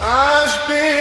I've been